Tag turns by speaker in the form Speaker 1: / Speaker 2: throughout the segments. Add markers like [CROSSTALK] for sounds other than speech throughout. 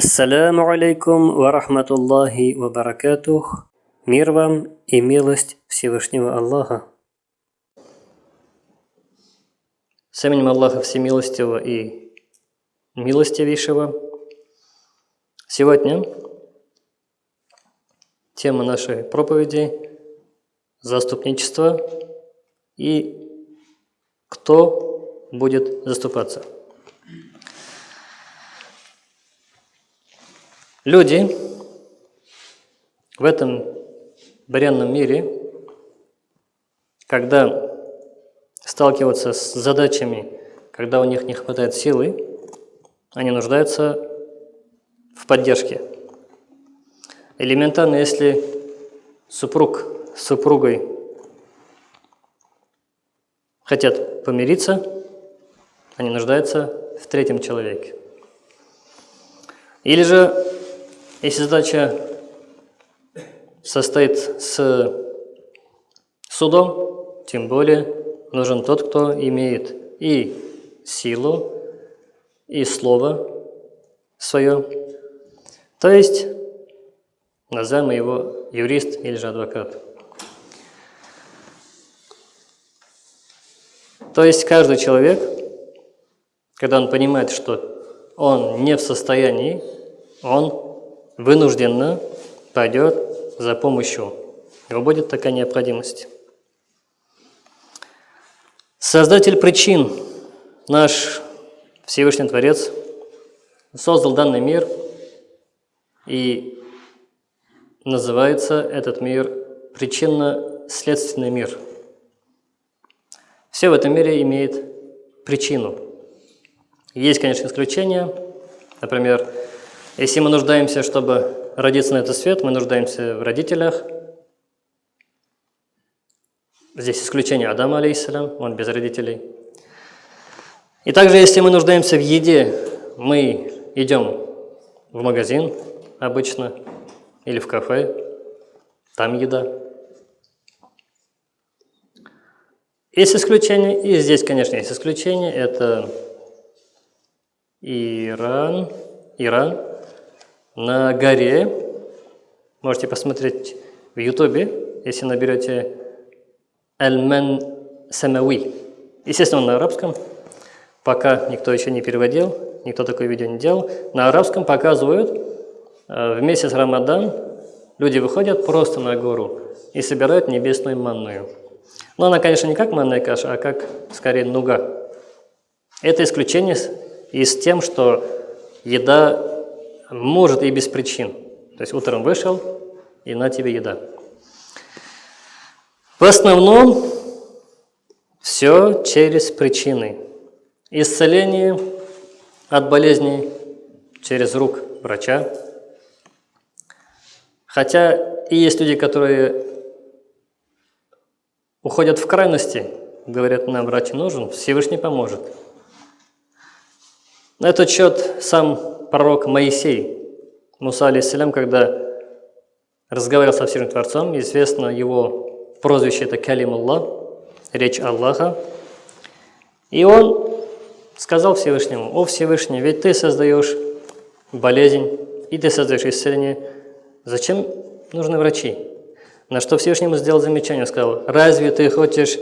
Speaker 1: Ассаляму алейкум ва рахматуллахи ва баракатух. Мир вам и милость Всевышнего Аллаха. С именем Аллаха Всемилостивого и Милостивейшего. Сегодня тема нашей проповеди – заступничество и кто будет заступаться – Люди в этом бренном мире, когда сталкиваются с задачами, когда у них не хватает силы, они нуждаются в поддержке. Элементарно, если супруг с супругой хотят помириться, они нуждаются в третьем человеке. Или же если задача состоит с судом, тем более нужен тот, кто имеет и силу, и слово свое. То есть, назовем его юрист или же адвокат. То есть каждый человек, когда он понимает, что он не в состоянии, он вынужденно пойдет за помощью. Его будет такая необходимость. Создатель причин, наш Всевышний Творец, создал данный мир, и называется этот мир причинно-следственный мир. Все в этом мире имеет причину. Есть, конечно, исключения. Например, если мы нуждаемся, чтобы родиться на этот свет, мы нуждаемся в родителях. Здесь исключение Адама, алейхиссалям, он без родителей. И также, если мы нуждаемся в еде, мы идем в магазин обычно или в кафе, там еда. Есть исключение, и здесь, конечно, есть исключение, это Иран, Иран, на горе. Можете посмотреть в Ютубе, если наберете Альмен Самави. Естественно, на арабском. Пока никто еще не переводил, никто такое видео не делал. На арабском показывают, э, в месяц Рамадан люди выходят просто на гору и собирают небесную манную. Но она, конечно, не как манная каша, а как, скорее, нуга. Это исключение и с тем, что еда может и без причин. То есть утром вышел, и на тебе еда. В основном все через причины. Исцеление от болезней через рук врача. Хотя и есть люди, которые уходят в крайности, говорят, нам врач нужен, Всевышний поможет. На этот счет сам пророк Моисей, Муса алейсалям, когда разговаривал со Всевышним Творцом, известно его прозвище это Калим Аллах, речь Аллаха, и он сказал Всевышнему, «О Всевышний, ведь ты создаешь болезнь, и ты создаешь исцеление, зачем нужны врачи?» На что Всевышнему сделал замечание, сказал, «Разве ты хочешь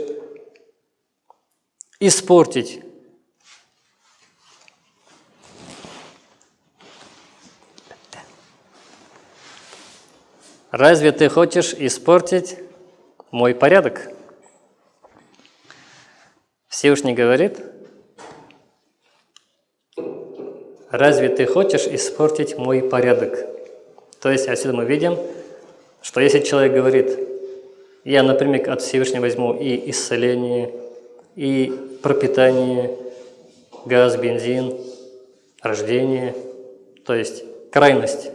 Speaker 1: испортить Разве ты хочешь испортить мой порядок? Всевышний говорит, разве ты хочешь испортить мой порядок? То есть отсюда мы видим, что если человек говорит, я напрямик от Всевышнего возьму и исцеление, и пропитание, газ, бензин, рождение, то есть крайность,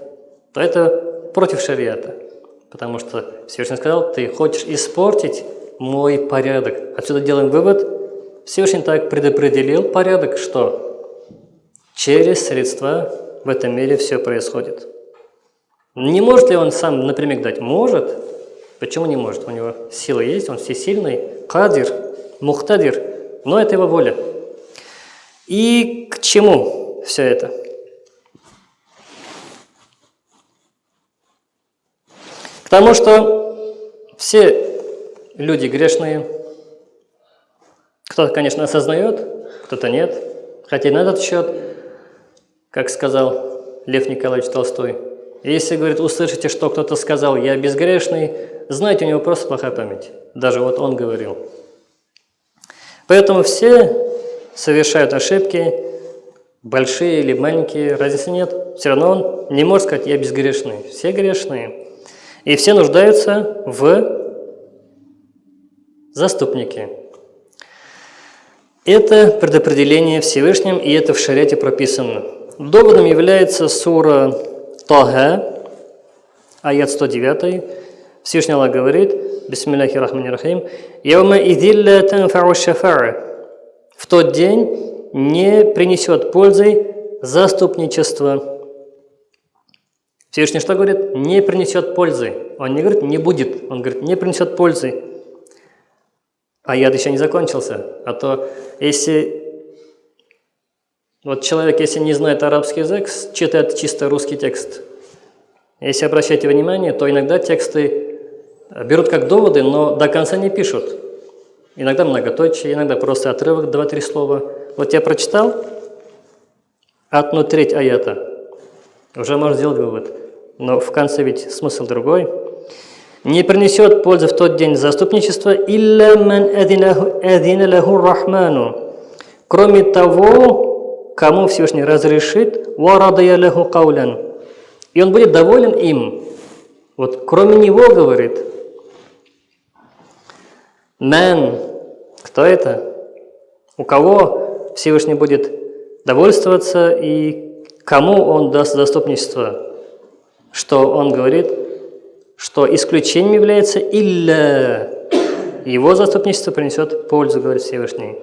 Speaker 1: то это против шариата. Потому что Всевышний сказал, ты хочешь испортить мой порядок. Отсюда делаем вывод, Всевышний так предопределил порядок, что через средства в этом мире все происходит. Не может ли он сам напрямик дать? Может. Почему не может? У него сила есть, он всесильный, кадир, мухтадир, но это его воля. И к чему все это? Потому что все люди грешные. Кто-то, конечно, осознает, кто-то нет. Хотя на этот счет, как сказал Лев Николаевич Толстой, если, говорит, услышите, что кто-то сказал «я безгрешный», знаете, у него просто плохая память. Даже вот он говорил. Поэтому все совершают ошибки, большие или маленькие, разницы нет. Все равно он не может сказать «я безгрешный». Все грешные. И все нуждаются в заступнике. Это предопределение Всевышним, и это в шариате прописано. Доводом является сура Тага, аят 109. Всевышний Аллах говорит, Бисмиллахи рахмани рахим, «Яума идилля танфау шафара» В тот день не принесет пользы заступничество. Всевышний что говорит? Не принесет пользы. Он не говорит, не будет. Он говорит, не принесет пользы. А яд еще не закончился. А то если вот человек, если не знает арабский язык, читает чисто русский текст. Если обращаете внимание, то иногда тексты берут как доводы, но до конца не пишут. Иногда многоточие, иногда просто отрывок, два-три слова. Вот я прочитал одну треть аята, уже можно сделать вывод. Но в конце ведь смысл другой. Не принесет пользы в тот день заступничества «Илля ман адина лаху рахману» Кроме того, кому Всевышний разрешит «Варадая лаху каулян» И он будет доволен им. Вот кроме него, говорит, «Ман» Кто это? У кого Всевышний будет довольствоваться и кому он даст заступничество? Что он говорит – что исключением является «илля». Его заступничество принесет пользу, говорит Всевышний.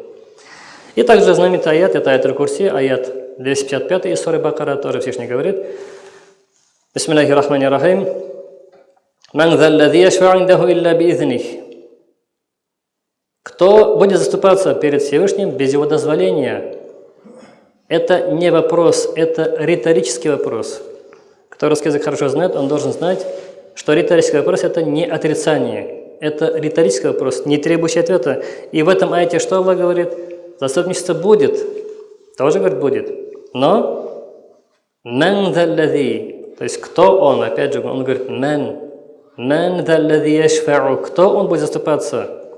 Speaker 1: И также знаменитый аят, это аят Курси, аят 255 из Суры Бакара, тоже Всевышний говорит. Бисмиллахи рахмани рахим. «Ман заллади яшфа'индаху илля биизних». Кто будет заступаться перед Всевышним без его дозволения? Это не вопрос, это риторический вопрос. Кто русский язык хорошо знает, он должен знать, что риторический вопрос – это не отрицание, это риторический вопрос, не требующий ответа. И в этом айте что Аллах говорит? Заступничество будет, тоже говорит будет, но «мэн то есть кто он, опять же, он говорит «мэн», «мэн кто он будет заступаться?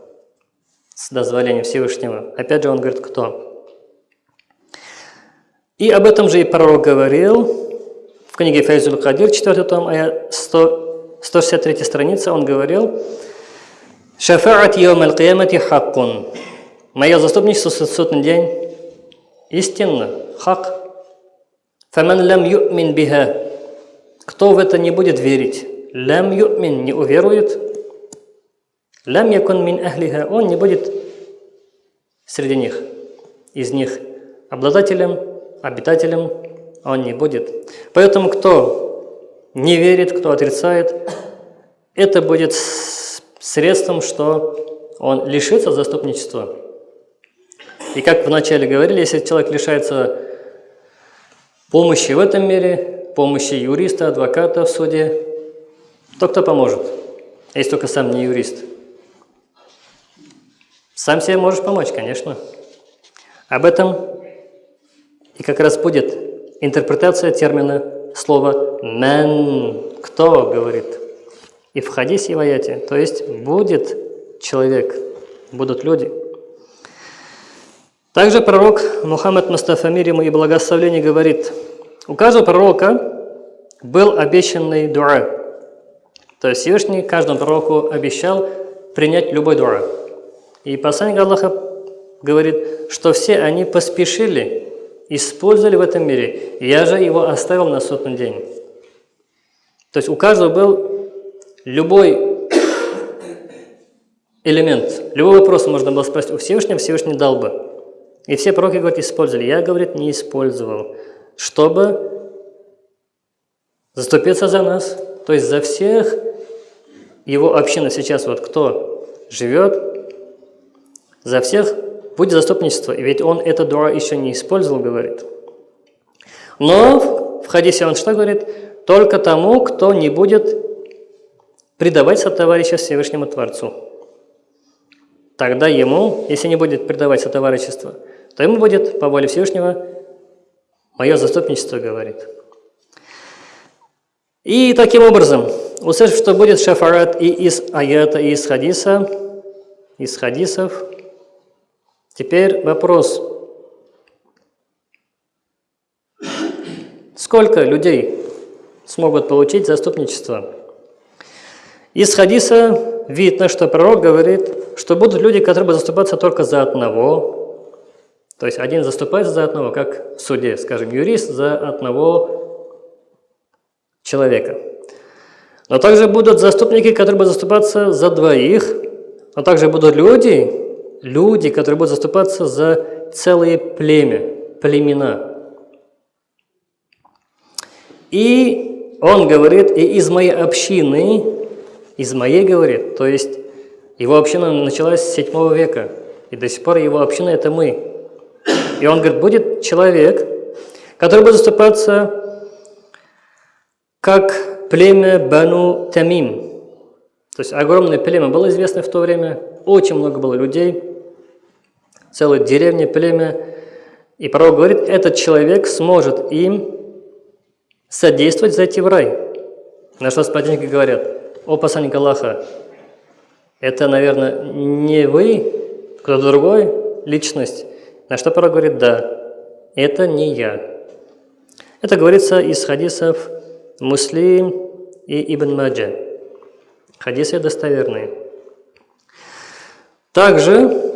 Speaker 1: С дозволением Всевышнего? Опять же, он говорит «кто». И об этом же и пророк говорил в книге Файзуль Кадир, 4 том, аят 100, 163 страница, он говорил, «Шафаат йом аль-киямати хаккун». Мое заступничество в судный день истинно, хак. «Фаман лам ю'мин биха». Кто в это не будет верить? «Лам ю'мин» не уверует. «Лам якун мин ахлиха» он не будет среди них, из них, обладателем, обитателем он не будет. Поэтому кто не верит, кто отрицает, это будет средством, что он лишится заступничества. И как вначале говорили, если человек лишается помощи в этом мире, помощи юриста, адвоката в суде, то кто поможет, если только сам не юрист? Сам себе можешь помочь, конечно. Об этом и как раз будет интерпретация термина слово «мен» – «кто» говорит. И в хадисе и в аяте. То есть будет человек, будут люди. Также пророк Мухаммад Мустафа мир ему и благословление говорит, у каждого пророка был обещанный дуа. То есть Всевышний каждому пророку обещал принять любой дуа. И посланник Аллаха говорит, что все они поспешили использовали в этом мире. Я же его оставил на сотный день. То есть у каждого был любой [COUGHS] элемент, любой вопрос можно было спросить у Всевышнего, Всевышний дал бы. И все пророки, говорят, использовали. Я, говорит, не использовал, чтобы заступиться за нас, то есть за всех его община сейчас, вот кто живет, за всех будет заступничество, ведь он это дуа еще не использовал, говорит. Но в хадисе он что говорит? Только тому, кто не будет предавать сотоварища Всевышнему Творцу. Тогда ему, если не будет предавать сотоварищество, то ему будет, по воле Всевышнего, мое заступничество, говорит. И таким образом, услышав, что будет шафарат и из аята, и из хадиса, из хадисов, теперь вопрос, сколько людей смогут получить заступничество? Из хадиса видно, что пророк говорит, что будут люди, которые будут заступаться только за одного, то есть один заступается за одного, как в суде, скажем, юрист за одного человека. Но также будут заступники, которые будут заступаться за двоих, но также будут люди, люди, которые будут заступаться за целые племя, племена. И он говорит, и из моей общины, из моей, говорит, то есть его община началась с 7 века, и до сих пор его община – это мы. И он говорит, будет человек, который будет заступаться как племя Бану Тамим. То есть огромное племя было известно в то время, очень много было людей, целая деревня, племя. И пророк говорит, этот человек сможет им содействовать зайти в рай. На что сподвижники говорят, о посланник Аллаха, это, наверное, не вы, кто-то другой, личность. На что пророк говорит, да, это не я. Это говорится из хадисов Муслим и Ибн Маджа. Хадисы достоверные. Также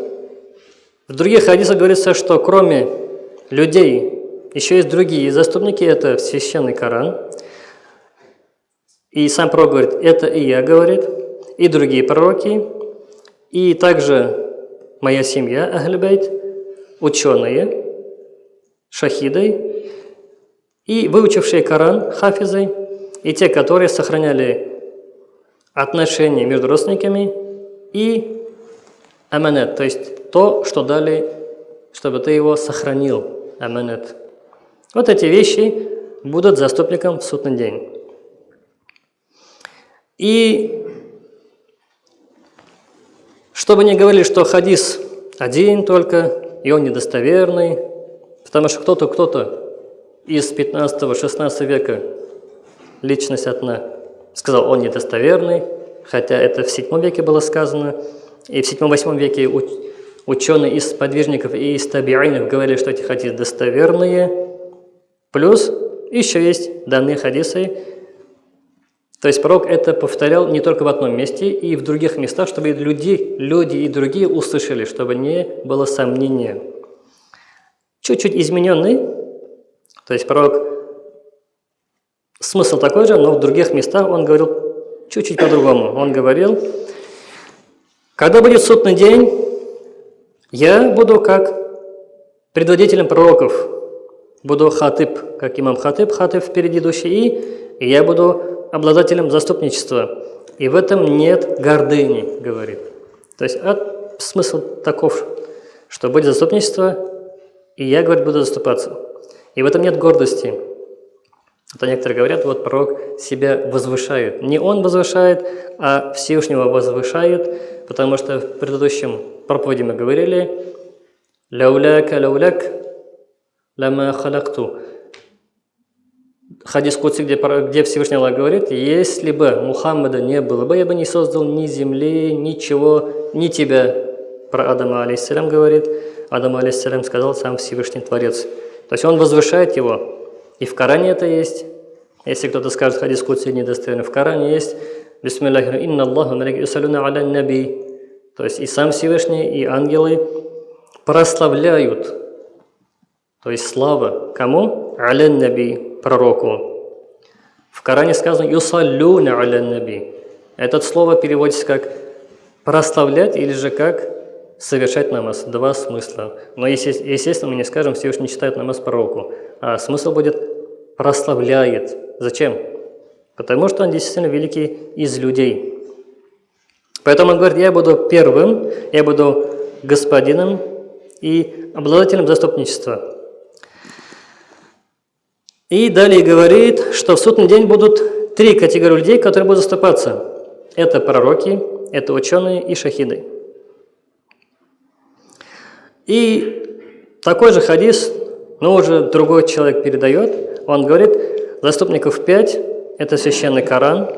Speaker 1: в других хадисах говорится, что кроме людей еще есть другие заступники, это священный Коран. И сам пророк говорит, это и я, говорит, и другие пророки, и также моя семья, Ахлюбейт, ученые, шахиды, и выучившие Коран хафизы, и те, которые сохраняли отношения между родственниками, и аманет, то есть то, что дали, чтобы ты его сохранил, аманет. Вот эти вещи будут заступником в судный день. И чтобы не говорили, что хадис один только, и он недостоверный, потому что кто-то, кто-то из 15-16 века личность одна сказал, он недостоверный, хотя это в 7 веке было сказано, и в 7-8 веке ученые из подвижников и из табиинов говорили, что эти хадисы достоверные, плюс еще есть данные хадисы, то есть пророк это повторял не только в одном месте, и в других местах, чтобы люди, люди и другие услышали, чтобы не было сомнения. Чуть-чуть измененный, то есть пророк, смысл такой же, но в других местах он говорил чуть-чуть по-другому. Он говорил, когда будет судный день, я буду как предводителем пророков, буду хатыб, как имам хатыб, хатыб впереди идущий, и я буду обладателем заступничества. И в этом нет гордыни, говорит. То есть от, смысл таков, что будет заступничество, и я, говорит, буду заступаться. И в этом нет гордости. Это некоторые говорят, вот пророк себя возвышает. Не он возвышает, а Всевышнего возвышает, потому что в предыдущем проповеди мы говорили «Ляуляка ляуляк лама халакту». Хадис Куци, где, где Всевышний Аллах говорит, «Если бы Мухаммада не было бы, я бы не создал ни земли, ничего, ни тебя». Про Адама, алейхиссалям, говорит. Адам, алейхиссалям, сказал сам Всевышний Творец – то есть он возвышает его. И в Коране это есть. Если кто-то скажет, хадис Кудси недостоверный, в Коране есть. Бисмиллахи инна Аллаху юсалюна аля наби. То есть и сам Всевышний, и ангелы прославляют. То есть слава кому? Аля наби, пророку. В Коране сказано юсалюна аля наби. Это слово переводится как прославлять или же как совершать намаз. Два смысла. Но, естественно, мы не скажем, Всевышний читает намаз пророку. А смысл будет прославляет. Зачем? Потому что он действительно великий из людей. Поэтому он говорит, я буду первым, я буду господином и обладателем заступничества. И далее говорит, что в судный день будут три категории людей, которые будут заступаться. это пророки, это ученые и шахиды. И такой же хадис, но уже другой человек передает, он говорит, заступников пять – это священный Коран,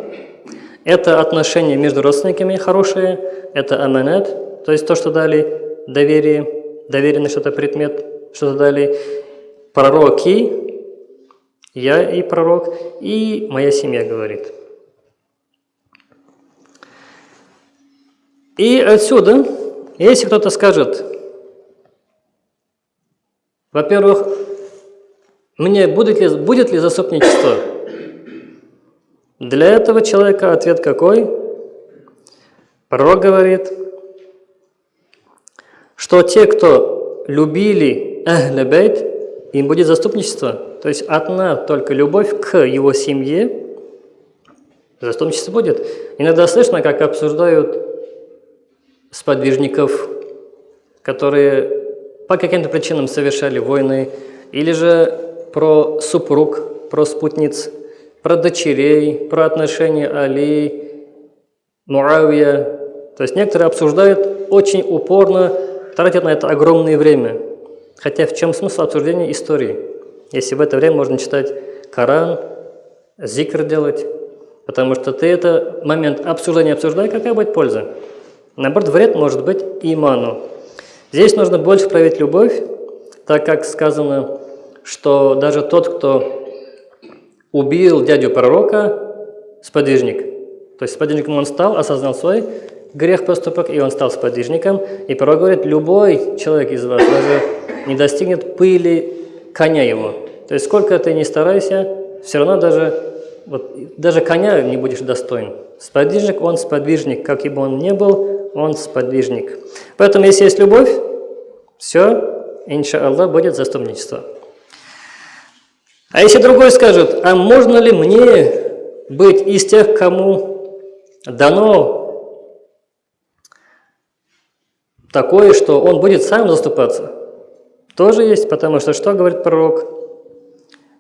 Speaker 1: это отношения между родственниками хорошие, это аманат, то есть то, что дали доверие, доверенный что-то предмет, что-то дали пророки, я и пророк, и моя семья говорит. И отсюда, если кто-то скажет, во-первых, мне будет ли, будет ли заступничество? Для этого человека ответ какой? Пророк говорит, что те, кто любили Ахлебейт, им будет заступничество. То есть одна только любовь к его семье, заступничество будет. Иногда слышно, как обсуждают сподвижников, которые по каким-то причинам совершали войны, или же про супруг, про спутниц, про дочерей, про отношения Али, Муавия. То есть некоторые обсуждают очень упорно, тратят на это огромное время. Хотя в чем смысл обсуждения истории? Если в это время можно читать Коран, зикр делать, потому что ты это момент обсуждения обсуждай, какая будет польза? Наоборот, вред может быть иману. Здесь нужно больше проявить любовь, так как сказано, что даже тот, кто убил дядю пророка, сподвижник. То есть сподвижником он стал, осознал свой грех поступок, и он стал сподвижником. И пророк говорит, любой человек из вас даже не достигнет пыли коня его. То есть сколько ты не старайся, все равно даже, вот, даже коня не будешь достоин. Сподвижник, он сподвижник, как бы он ни был, он сподвижник. Поэтому, если есть любовь, все, иншаллах, будет заступничество. А если другой скажет, а можно ли мне быть из тех, кому дано такое, что он будет сам заступаться? Тоже есть, потому что что говорит пророк?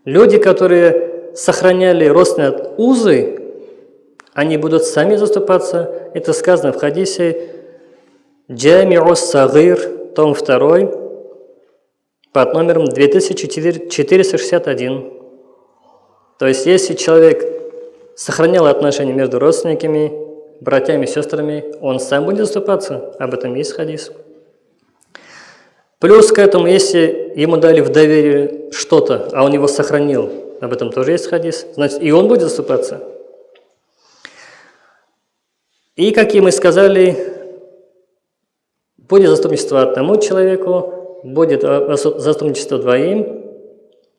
Speaker 1: Люди, которые сохраняли родственные узы, они будут сами заступаться. Это сказано в хадисе Джамиус Сагир, том 2, под номером 2461. То есть, если человек сохранял отношения между родственниками, братьями сестрами, он сам будет заступаться. Об этом есть хадис. Плюс к этому, если ему дали в доверие что-то, а он его сохранил, об этом тоже есть хадис, значит, и он будет заступаться. И, как и мы сказали, будет заступничество одному человеку, будет заступничество двоим,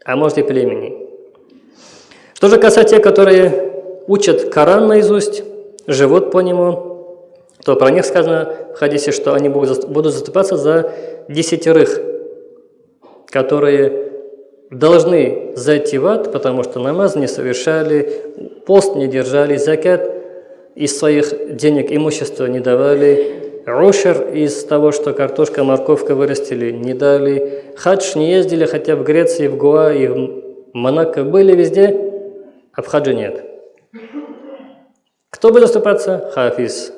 Speaker 1: а может и племени. Что же касается тех, которые учат Коран наизусть, живут по нему, то про них сказано в хадисе, что они будут заступаться за десятерых, которые должны зайти в ад, потому что намаз не совершали, пост не держали, закят из своих денег имущества не давали, Ушер из того, что картошка, морковка вырастили, не дали. Хадж не ездили, хотя в Греции, в Гуа и в Монако были везде, а в хаджи нет. Кто будет заступаться? Хафиз.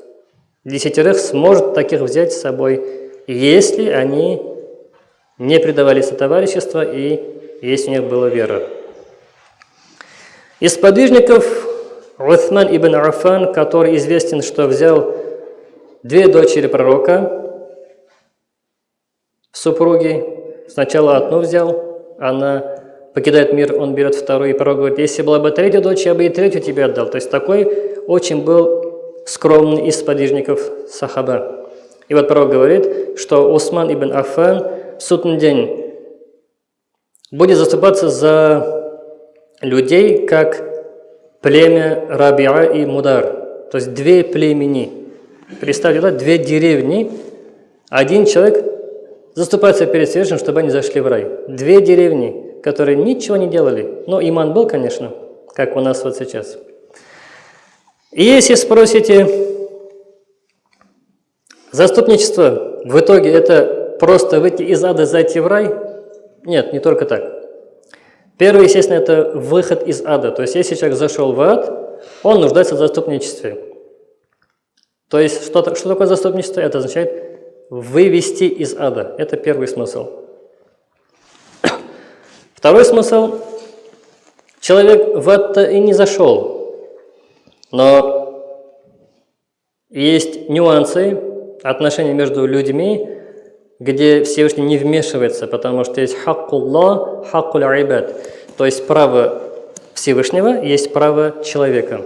Speaker 1: Десятерых сможет таких взять с собой, если они не предавали сотоварищества и если у них была вера. Из подвижников Уthман ибн Афан, который известен, что взял две дочери пророка, супруги. Сначала одну взял, она покидает мир, он берет вторую, и пророк говорит, если была бы третья дочь, я бы и третью тебе отдал. То есть такой очень был скромный из подвижников Сахаба. И вот пророк говорит, что Усман ибн Афан в судный день будет заступаться за людей, как племя Рабиа и Мудар. То есть две племени – Представьте, да, две деревни, один человек заступается перед Всевышним, чтобы они зашли в рай. Две деревни, которые ничего не делали. Но иман был, конечно, как у нас вот сейчас. И если спросите, заступничество в итоге это просто выйти из ада, зайти в рай? Нет, не только так. Первое, естественно, это выход из ада. То есть, если человек зашел в ад, он нуждается в заступничестве. То есть, что, что такое заступничество? Это означает вывести из ада. Это первый смысл. [COUGHS] Второй смысл. Человек в это и не зашел. Но есть нюансы отношений между людьми, где Всевышний не вмешивается, потому что есть хаккулла, хаккуль айбад. То есть право Всевышнего, есть право человека.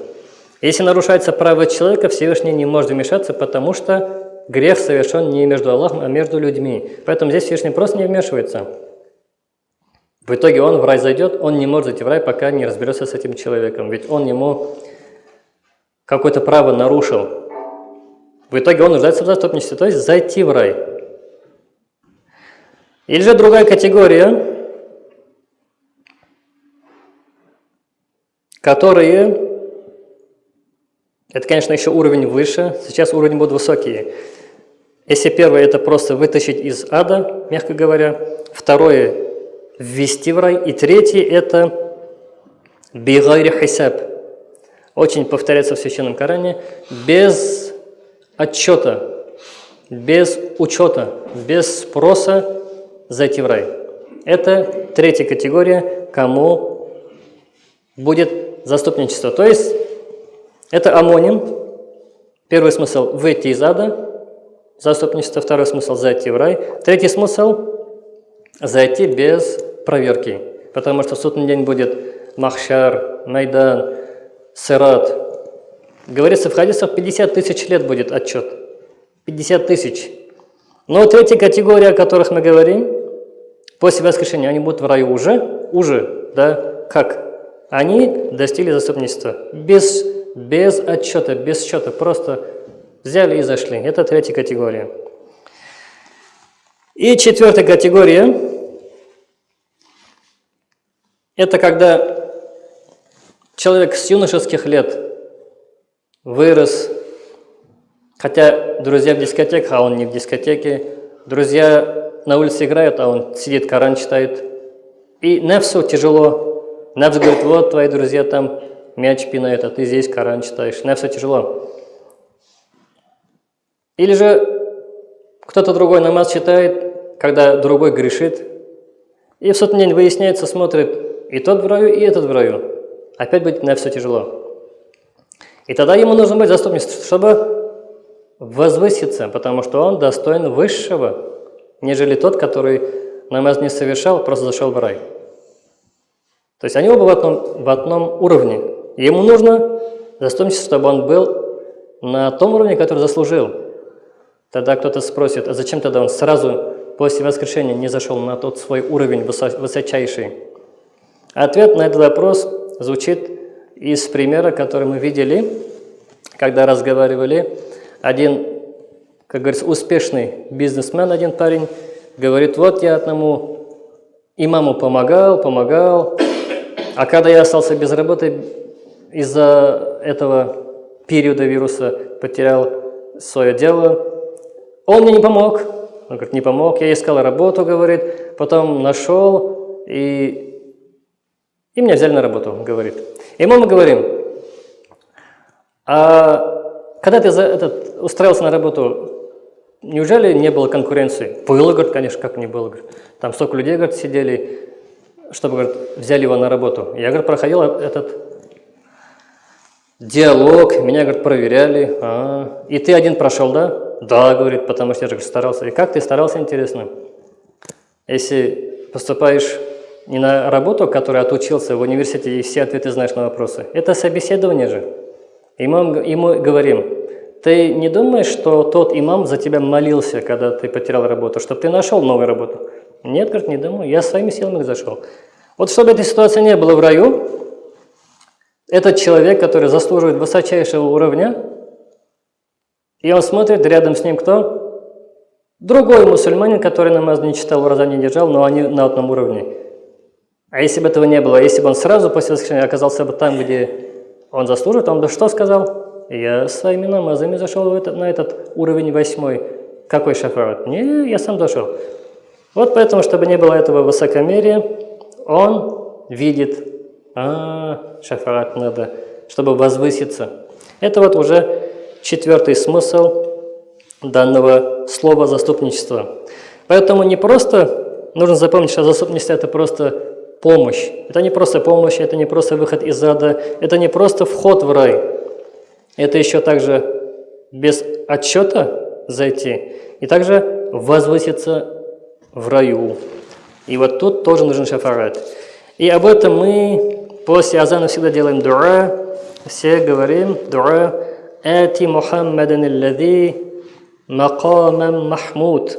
Speaker 1: Если нарушается право человека, Всевышний не может вмешаться, потому что грех совершен не между Аллахом, а между людьми. Поэтому здесь Всевышний просто не вмешивается. В итоге он в рай зайдет, он не может зайти в рай, пока не разберется с этим человеком. Ведь он ему какое-то право нарушил. В итоге он нуждается в заступничестве, то есть зайти в рай. Или же другая категория, которые это, конечно, еще уровень выше. Сейчас уровень будут высокие. Если первое – это просто вытащить из ада, мягко говоря. Второе – ввести в рай. И третье – это бигайри хисаб. Очень повторяется в Священном Коране. Без отчета, без учета, без спроса зайти в рай. Это третья категория, кому будет заступничество. То есть это амоним. Первый смысл – выйти из ада, заступничество. Второй смысл – зайти в рай. Третий смысл – зайти без проверки. Потому что в судный день будет махшар, майдан, сират. Говорится в хадисах, 50 тысяч лет будет отчет. 50 тысяч. Но третья категория, о которых мы говорим, после воскрешения, они будут в раю уже, уже, да, как? Они достигли заступничества без без отчета, без счета, просто взяли и зашли. Это третья категория. И четвертая категория – это когда человек с юношеских лет вырос, хотя друзья в дискотеках, а он не в дискотеке, друзья на улице играют, а он сидит, Коран читает. И Нефсу тяжело. Нефс говорит, вот твои друзья там мяч пинает, а ты здесь Коран читаешь. Нефса тяжело. Или же кто-то другой намаз читает, когда другой грешит, и в сотный день выясняется, смотрит, и тот в раю, и этот в раю. Опять будет Нефсу тяжело. И тогда ему нужно быть заступничеством, чтобы возвыситься, потому что он достоин высшего, нежели тот, который намаз не совершал, просто зашел в рай. То есть они оба в одном, в одном уровне. Ему нужно заступничество, чтобы он был на том уровне, который заслужил. Тогда кто-то спросит, а зачем тогда он сразу после воскрешения не зашел на тот свой уровень высочайший? Ответ на этот вопрос звучит из примера, который мы видели, когда разговаривали. Один, как говорится, успешный бизнесмен, один парень, говорит, вот я одному имаму помогал, помогал, а когда я остался без работы, из-за этого периода вируса потерял свое дело. Он мне не помог. Он говорит, не помог. Я искал работу, говорит. Потом нашел, и, и меня взяли на работу, говорит. И мы говорим, а когда ты за этот, устраивался на работу, неужели не было конкуренции? Было, говорит, конечно, как не было. Говорит. Там столько людей, говорит, сидели, чтобы, говорит, взяли его на работу. Я, говорит, проходил этот диалог, меня, говорит, проверяли. А, и ты один прошел, да? Да, говорит, потому что я же старался. И как ты старался, интересно? Если поступаешь не на работу, которую отучился в университете, и все ответы знаешь на вопросы, это собеседование же. И мы говорим, ты не думаешь, что тот имам за тебя молился, когда ты потерял работу, чтобы ты нашел новую работу? Нет, говорит, не думаю, я своими силами зашел. Вот чтобы этой ситуации не было в раю, этот человек, который заслуживает высочайшего уровня, и он смотрит, рядом с ним кто? Другой мусульманин, который намаз не читал, ураза не держал, но они на одном уровне. А если бы этого не было, если бы он сразу после воскрешения оказался бы там, где он заслуживает, он бы что сказал? Я своими намазами зашел на этот уровень восьмой. Какой шафарат? Не, я сам дошел. Вот поэтому, чтобы не было этого высокомерия, он видит а, шафаат надо, чтобы возвыситься. Это вот уже четвертый смысл данного слова заступничество. Поэтому не просто нужно запомнить, что заступничество – это просто помощь. Это не просто помощь, это не просто выход из ада, это не просто вход в рай. Это еще также без отчета зайти и также возвыситься в раю. И вот тут тоже нужен шафарат. И об этом мы после азана всегда делаем дуа, все говорим дуа «Ати Мухаммадан аллади макамам махмуд».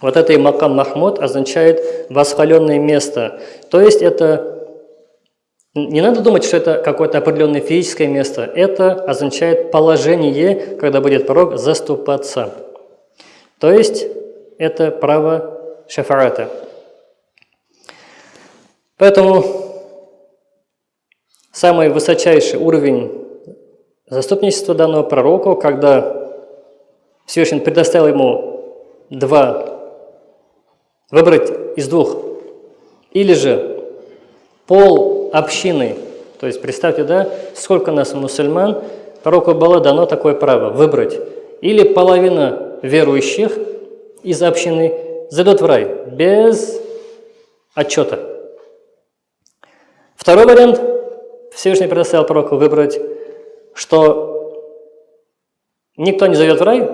Speaker 1: Вот это и макам махмуд означает восхваленное место. То есть это не надо думать, что это какое-то определенное физическое место. Это означает положение, когда будет пророк заступаться. То есть это право шафарата. Поэтому самый высочайший уровень заступничества данного пророку, когда Всевышний предоставил ему два, выбрать из двух, или же пол общины, то есть представьте, да, сколько нас мусульман, пророку было дано такое право выбрать, или половина верующих из общины зайдут в рай без отчета. Второй вариант, Всевышний предоставил пророку выбрать, что никто не зайдет в рай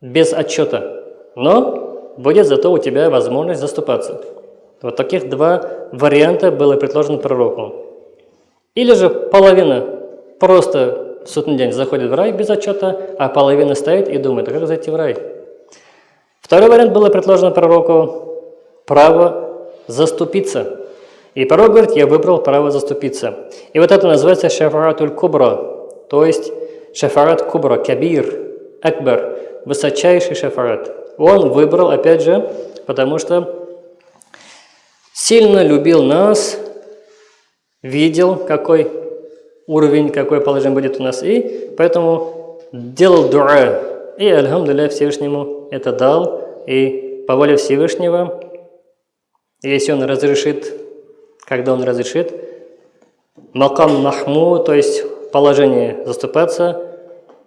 Speaker 1: без отчета, но будет зато у тебя возможность заступаться. Вот таких два варианта было предложено пророку. Или же половина просто в судный день заходит в рай без отчета, а половина стоит и думает, а как зайти в рай? Второй вариант было предложено пророку – право заступиться. И пророк говорит, я выбрал право заступиться. И вот это называется шафаратуль кубра, то есть шафарат кубра, кабир, акбар, высочайший шафарат. Он выбрал, опять же, потому что сильно любил нас, видел, какой уровень, какое положение будет у нас, и поэтому делал дуа. И, альхамдулилля, Всевышнему это дал, и по воле Всевышнего, если он разрешит, когда он разрешит, макам махму, то есть положение заступаться,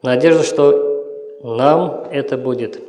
Speaker 1: надежда, что нам это будет.